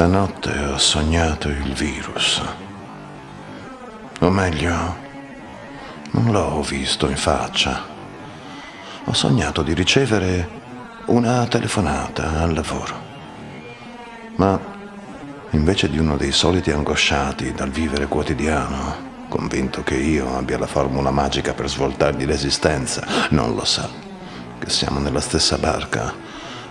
Stanotte ho sognato il virus. O meglio, non l'ho visto in faccia. Ho sognato di ricevere una telefonata al lavoro. Ma invece di uno dei soliti angosciati dal vivere quotidiano, convinto che io abbia la formula magica per svoltargli l'esistenza, non lo sa, che siamo nella stessa barca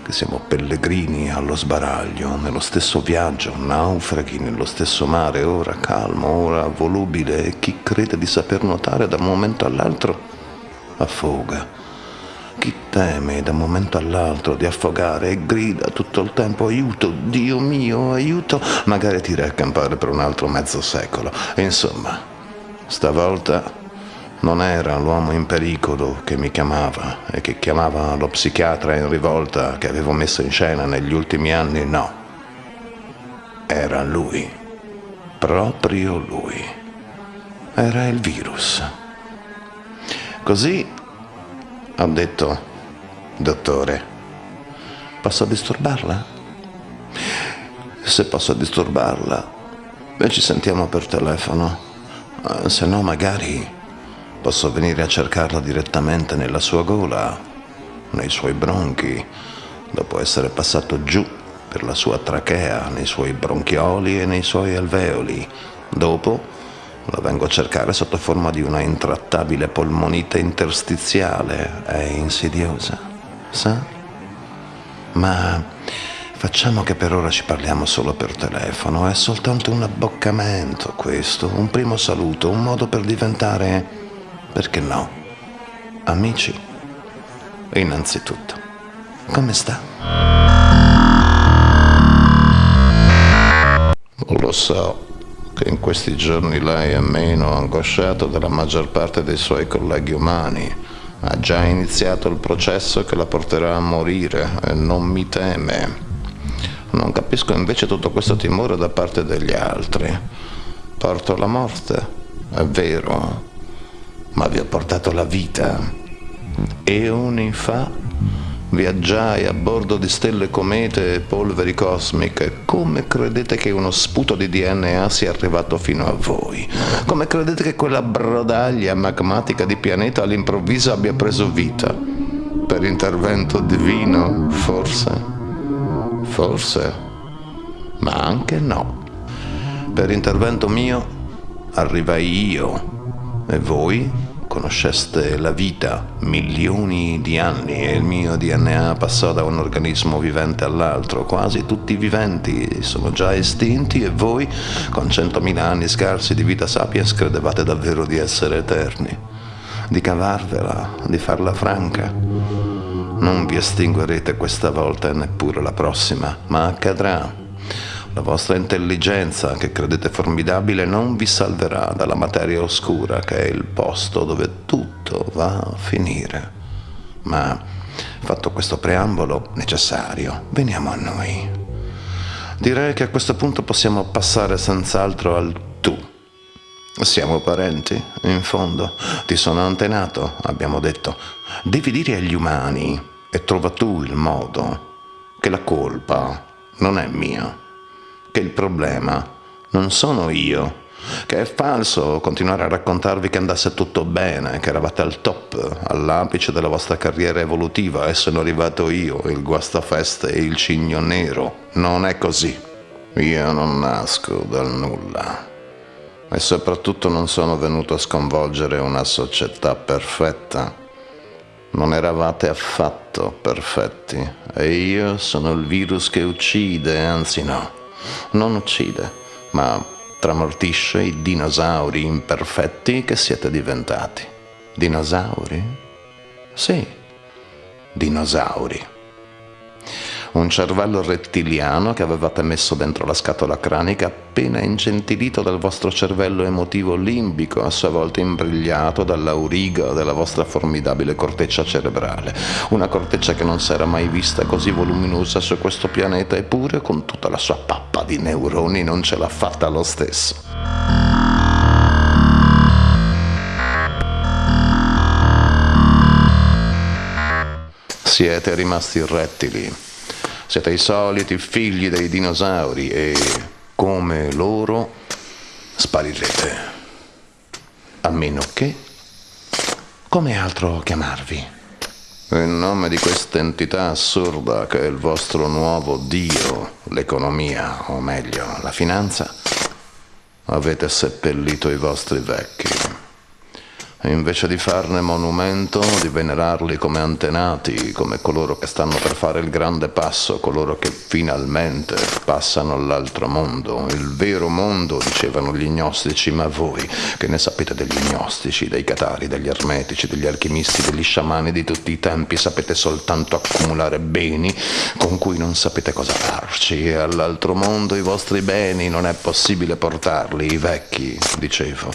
che siamo pellegrini allo sbaraglio, nello stesso viaggio, naufraghi nello stesso mare, ora calmo, ora volubile, e chi crede di saper nuotare da un momento all'altro affoga. Chi teme da un momento all'altro di affogare e grida tutto il tempo aiuto, Dio mio, aiuto, magari ti recampare per un altro mezzo secolo. Insomma, stavolta non era l'uomo in pericolo che mi chiamava e che chiamava lo psichiatra in rivolta che avevo messo in scena negli ultimi anni, no. Era lui, proprio lui. Era il virus. Così ho detto, dottore, posso disturbarla? Se posso disturbarla, ci sentiamo per telefono, eh, se no magari Posso venire a cercarla direttamente nella sua gola, nei suoi bronchi, dopo essere passato giù per la sua trachea, nei suoi bronchioli e nei suoi alveoli. Dopo la vengo a cercare sotto forma di una intrattabile polmonite interstiziale. È insidiosa, sa? Ma facciamo che per ora ci parliamo solo per telefono. È soltanto un abboccamento questo, un primo saluto, un modo per diventare perché no? Amici, innanzitutto, come sta? Lo so che in questi giorni lei è meno angosciato della maggior parte dei suoi colleghi umani. Ha già iniziato il processo che la porterà a morire e non mi teme. Non capisco invece tutto questo timore da parte degli altri. Porto la morte, è vero, ma vi ho portato la vita. Eoni fa viaggiai a bordo di stelle comete e polveri cosmiche. Come credete che uno sputo di DNA sia arrivato fino a voi? Come credete che quella brodaglia magmatica di pianeta all'improvviso abbia preso vita? Per intervento divino, forse? Forse, ma anche no. Per intervento mio arrivai io e voi conosceste la vita milioni di anni e il mio DNA passò da un organismo vivente all'altro, quasi tutti i viventi sono già estinti e voi con centomila anni scarsi di vita sapiens credevate davvero di essere eterni, di cavarvela, di farla franca. Non vi estinguerete questa volta e neppure la prossima, ma accadrà la vostra intelligenza, che credete formidabile, non vi salverà dalla materia oscura, che è il posto dove tutto va a finire. Ma, fatto questo preambolo necessario, veniamo a noi. Direi che a questo punto possiamo passare senz'altro al tu. Siamo parenti, in fondo. Ti sono antenato, abbiamo detto. Devi dire agli umani, e trova tu il modo, che la colpa non è mia che il problema non sono io, che è falso continuare a raccontarvi che andasse tutto bene, che eravate al top, all'apice della vostra carriera evolutiva e sono arrivato io, il guastafeste e il cigno nero. Non è così. Io non nasco dal nulla. E soprattutto non sono venuto a sconvolgere una società perfetta. Non eravate affatto perfetti. E io sono il virus che uccide, anzi no non uccide, ma tramortisce i dinosauri imperfetti che siete diventati. Dinosauri? Sì, dinosauri un cervello rettiliano che avevate messo dentro la scatola cranica appena ingentilito dal vostro cervello emotivo limbico, a sua volta imbrigliato dall'auriga della vostra formidabile corteccia cerebrale. Una corteccia che non si era mai vista così voluminosa su questo pianeta, eppure con tutta la sua pappa di neuroni non ce l'ha fatta lo stesso. Siete rimasti rettili Siete i soliti figli dei dinosauri e, come loro, sparirete. A meno che... Come altro chiamarvi? In nome di questa entità assurda che è il vostro nuovo dio, l'economia, o meglio, la finanza, avete seppellito i vostri vecchi invece di farne monumento, di venerarli come antenati, come coloro che stanno per fare il grande passo, coloro che finalmente passano all'altro mondo, il vero mondo, dicevano gli gnostici, ma voi che ne sapete degli gnostici, dei catari, degli ermetici, degli alchimisti, degli sciamani di tutti i tempi, sapete soltanto accumulare beni con cui non sapete cosa farci. E all'altro mondo i vostri beni non è possibile portarli, i vecchi, dicevo,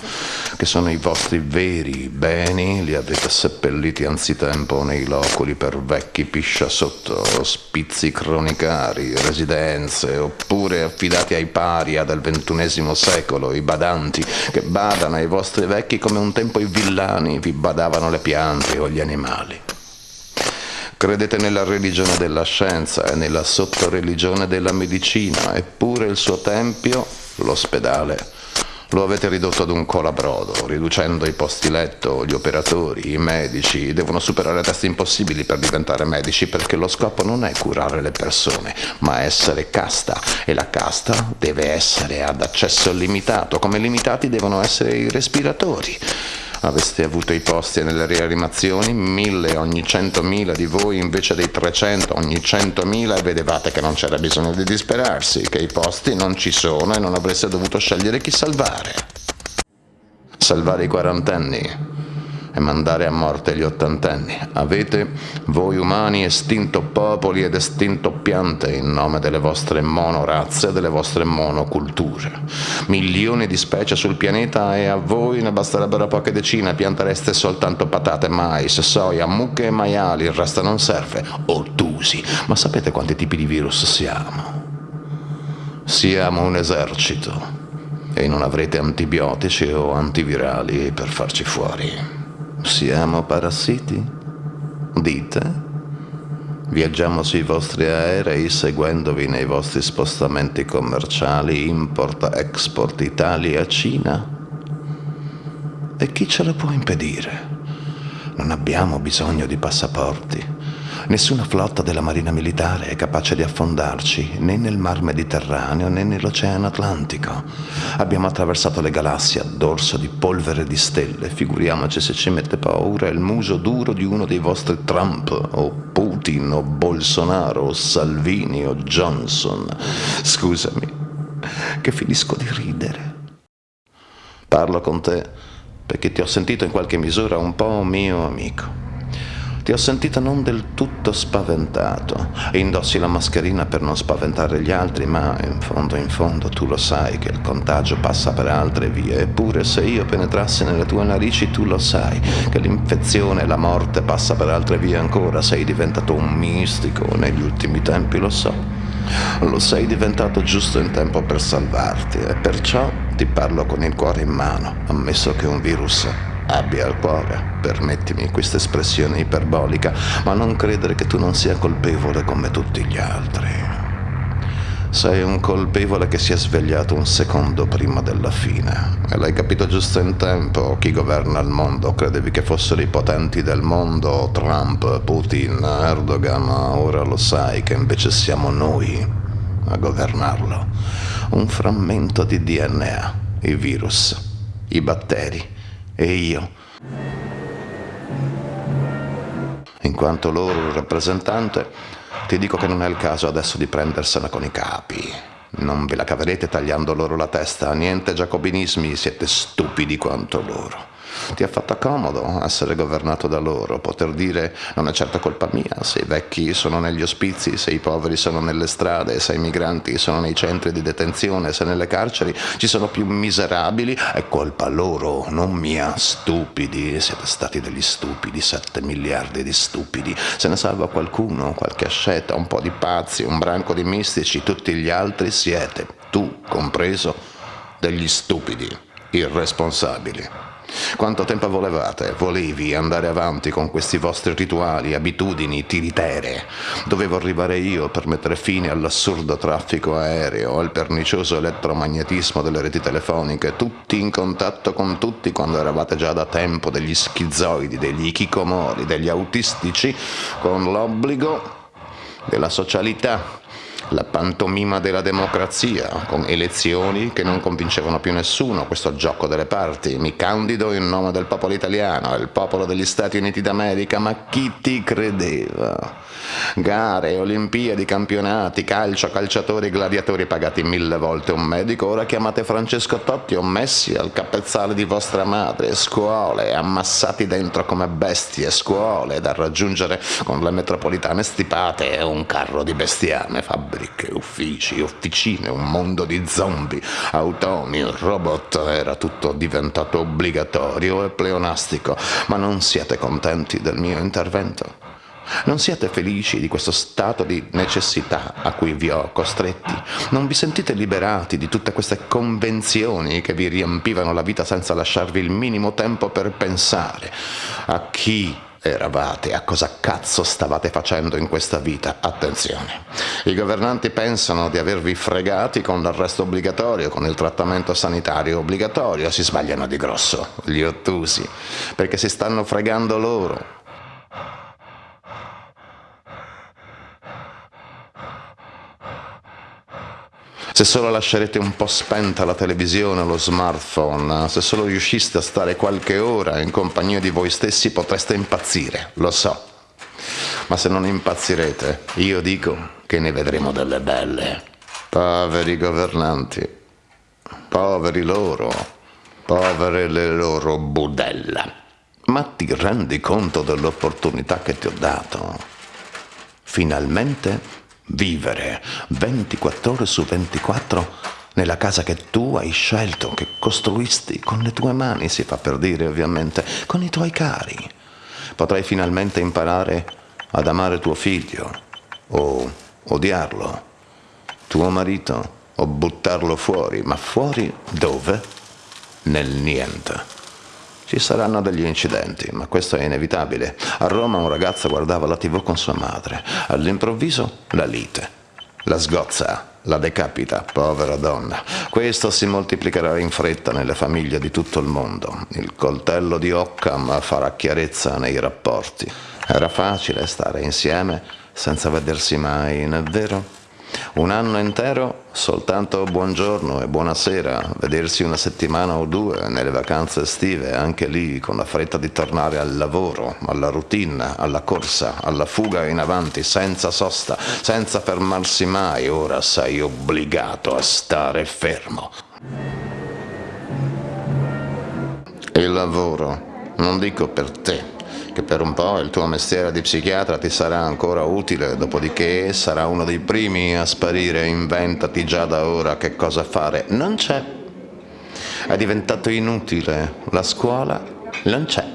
che sono i vostri veri beni li avete seppelliti anzitempo nei loculi per vecchi piscia sotto, ospizi cronicari, residenze, oppure affidati ai paria del ventunesimo secolo, i badanti, che badano ai vostri vecchi come un tempo i villani vi badavano le piante o gli animali. Credete nella religione della scienza e nella sottoreligione della medicina, eppure il suo tempio, l'ospedale, lo avete ridotto ad un colabrodo, riducendo i posti letto, gli operatori, i medici. Devono superare testi impossibili per diventare medici perché lo scopo non è curare le persone, ma essere casta. E la casta deve essere ad accesso limitato, come limitati devono essere i respiratori. Aveste avuto i posti nelle rianimazioni, mille ogni centomila di voi invece dei 300 ogni centomila e vedevate che non c'era bisogno di disperarsi, che i posti non ci sono e non avreste dovuto scegliere chi salvare. Salvare i quarantenni, e mandare a morte gli ottantenni. Avete, voi umani, estinto popoli ed estinto piante in nome delle vostre monorazze e delle vostre monoculture. Milioni di specie sul pianeta e a voi ne basterebbero poche decine, piantereste soltanto patate, mais, soia, mucche e maiali, il resto non serve. Ottusi, ma sapete quanti tipi di virus siamo? Siamo un esercito e non avrete antibiotici o antivirali per farci fuori. Siamo parassiti? Dite? Viaggiamo sui vostri aerei seguendovi nei vostri spostamenti commerciali import-export Italia-Cina? E chi ce lo può impedire? Non abbiamo bisogno di passaporti. Nessuna flotta della Marina Militare è capace di affondarci né nel Mar Mediterraneo né nell'Oceano Atlantico. Abbiamo attraversato le galassie a dorso di polvere di stelle. Figuriamoci se ci mette paura il muso duro di uno dei vostri Trump o Putin o Bolsonaro o Salvini o Johnson. Scusami, che finisco di ridere. Parlo con te perché ti ho sentito in qualche misura un po' mio amico. Ti ho sentito non del tutto spaventato. Indossi la mascherina per non spaventare gli altri, ma in fondo in fondo tu lo sai che il contagio passa per altre vie. Eppure se io penetrassi nelle tue narici tu lo sai che l'infezione e la morte passa per altre vie ancora. Sei diventato un mistico negli ultimi tempi, lo so. Lo sei diventato giusto in tempo per salvarti e perciò ti parlo con il cuore in mano, ammesso che un virus abbia al cuore, permettimi questa espressione iperbolica, ma non credere che tu non sia colpevole come tutti gli altri. Sei un colpevole che si è svegliato un secondo prima della fine. E l'hai capito giusto in tempo. Chi governa il mondo? Credevi che fossero i potenti del mondo? Trump, Putin, Erdogan. Ora lo sai che invece siamo noi a governarlo. Un frammento di DNA, i virus, i batteri e io. In quanto loro rappresentante, ti dico che non è il caso adesso di prendersela con i capi. Non ve la caverete tagliando loro la testa, niente giacobinismi, siete stupidi quanto loro. Ti ha fatto comodo essere governato da loro, poter dire non è certo colpa mia se i vecchi sono negli ospizi, se i poveri sono nelle strade, se i migranti sono nei centri di detenzione, se nelle carceri ci sono più miserabili, è colpa loro, non mia. Stupidi, siete stati degli stupidi, sette miliardi di stupidi. Se ne salva qualcuno, qualche asceta, un po' di pazzi, un branco di mistici, tutti gli altri siete, tu compreso, degli stupidi, irresponsabili. Quanto tempo volevate? Volevi andare avanti con questi vostri rituali, abitudini, tiritere? Dovevo arrivare io per mettere fine all'assurdo traffico aereo, al pernicioso elettromagnetismo delle reti telefoniche, tutti in contatto con tutti quando eravate già da tempo degli schizoidi, degli ikikomori, degli autistici, con l'obbligo della socialità, la pantomima della democrazia, con elezioni che non convincevano più nessuno, questo gioco delle parti. Mi candido in nome del popolo italiano, il popolo degli Stati Uniti d'America, ma chi ti credeva? Gare, Olimpiadi, campionati, calcio, calciatori, gladiatori pagati mille volte un medico, ora chiamate Francesco Totti o Messi al capezzale di vostra madre, scuole, ammassati dentro come bestie, scuole da raggiungere con le metropolitane stipate e un carro di bestiame, fabbriche, uffici, officine, un mondo di zombie, automi, robot, era tutto diventato obbligatorio e pleonastico, ma non siete contenti del mio intervento? Non siete felici di questo stato di necessità a cui vi ho costretti? Non vi sentite liberati di tutte queste convenzioni che vi riempivano la vita senza lasciarvi il minimo tempo per pensare a chi eravate, a cosa cazzo stavate facendo in questa vita. Attenzione, i governanti pensano di avervi fregati con l'arresto obbligatorio, con il trattamento sanitario obbligatorio, si sbagliano di grosso, gli ottusi, perché si stanno fregando loro Se solo lascerete un po' spenta la televisione o lo smartphone, se solo riusciste a stare qualche ora in compagnia di voi stessi potreste impazzire, lo so. Ma se non impazzirete, io dico che ne vedremo delle belle. Poveri governanti, poveri loro, povere le loro budella. Ma ti rendi conto dell'opportunità che ti ho dato? Finalmente vivere 24 ore su 24 nella casa che tu hai scelto, che costruisti con le tue mani, si fa per dire ovviamente, con i tuoi cari. Potrai finalmente imparare ad amare tuo figlio o odiarlo, tuo marito o buttarlo fuori, ma fuori dove? Nel niente. Ci saranno degli incidenti, ma questo è inevitabile. A Roma un ragazzo guardava la tv con sua madre. All'improvviso la lite. La sgozza, la decapita, povera donna. Questo si moltiplicherà in fretta nelle famiglie di tutto il mondo. Il coltello di Occam farà chiarezza nei rapporti. Era facile stare insieme senza vedersi mai, non è vero? Un anno intero soltanto buongiorno e buonasera, vedersi una settimana o due nelle vacanze estive, anche lì con la fretta di tornare al lavoro, alla routine, alla corsa, alla fuga in avanti, senza sosta, senza fermarsi mai, ora sei obbligato a stare fermo. Il lavoro, non dico per te, che per un po' il tuo mestiere di psichiatra ti sarà ancora utile, dopodiché sarà uno dei primi a sparire, inventati già da ora che cosa fare. Non c'è. È diventato inutile la scuola? Non c'è.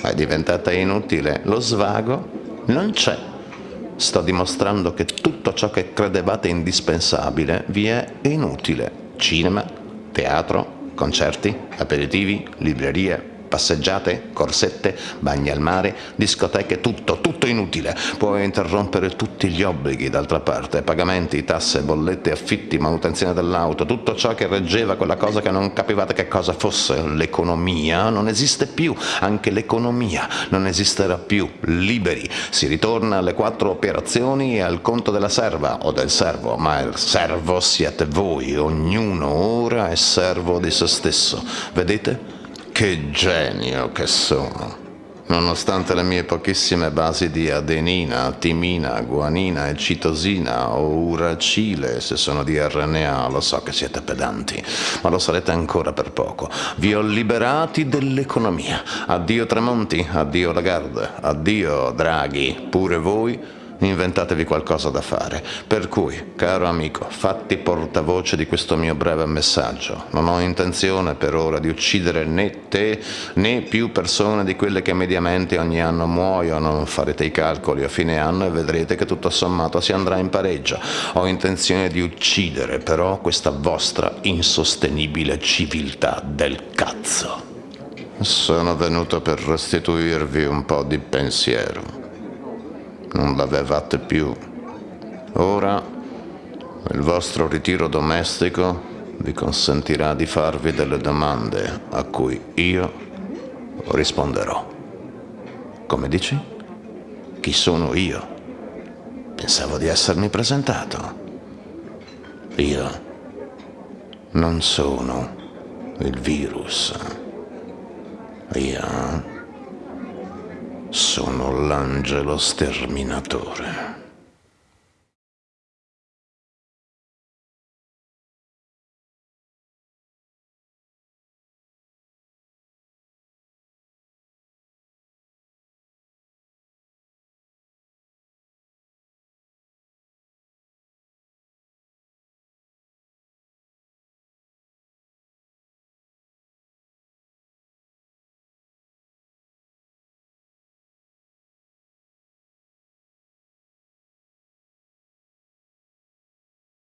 È diventata inutile lo svago? Non c'è. Sto dimostrando che tutto ciò che credevate indispensabile vi è inutile. Cinema, teatro, concerti, aperitivi, librerie, passeggiate, corsette, bagni al mare, discoteche, tutto, tutto inutile. Puoi interrompere tutti gli obblighi, d'altra parte, pagamenti, tasse, bollette, affitti, manutenzione dell'auto, tutto ciò che reggeva quella cosa che non capivate che cosa fosse. L'economia non esiste più, anche l'economia non esisterà più. Liberi, si ritorna alle quattro operazioni e al conto della serva o del servo, ma il servo siete voi, ognuno ora è servo di se stesso. Vedete? Che genio che sono! Nonostante le mie pochissime basi di adenina, timina, guanina e citosina o uracile, se sono di RNA, lo so che siete pedanti, ma lo sarete ancora per poco. Vi ho liberati dell'economia. Addio Tremonti, addio Lagarde, addio Draghi, pure voi inventatevi qualcosa da fare. Per cui, caro amico, fatti portavoce di questo mio breve messaggio. Non ho intenzione per ora di uccidere né te né più persone di quelle che mediamente ogni anno muoiono. Farete i calcoli a fine anno e vedrete che tutto sommato si andrà in pareggio. Ho intenzione di uccidere però questa vostra insostenibile civiltà del cazzo. Sono venuto per restituirvi un po' di pensiero. Non l'avevate più. Ora il vostro ritiro domestico vi consentirà di farvi delle domande a cui io risponderò. Come dici? Chi sono io? Pensavo di essermi presentato. Io non sono il virus. Io sono l'angelo sterminatore.